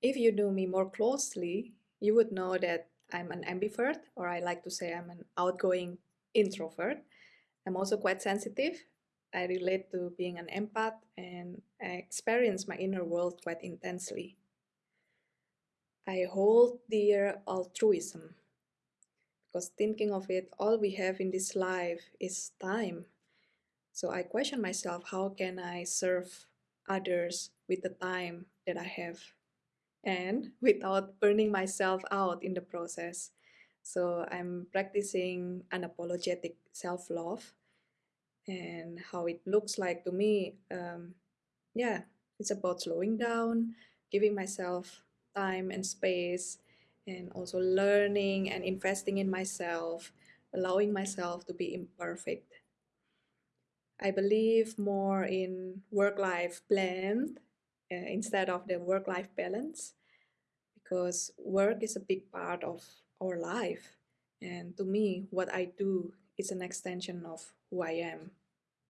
If you know me more closely, you would know that I'm an ambivert, or I like to say I'm an outgoing introvert. I'm also quite sensitive. I relate to being an empath and I experience my inner world quite intensely. I hold dear altruism because thinking of it, all we have in this life is time. So I question myself how can I serve others with the time that I have? And without burning myself out in the process. So I'm practicing unapologetic self-love and how it looks like to me. Um, yeah, it's about slowing down, giving myself time and space, and also learning and investing in myself, allowing myself to be imperfect. I believe more in work-life blend uh, instead of the work-life balance because work is a big part of our life and to me what I do is an extension of who I am.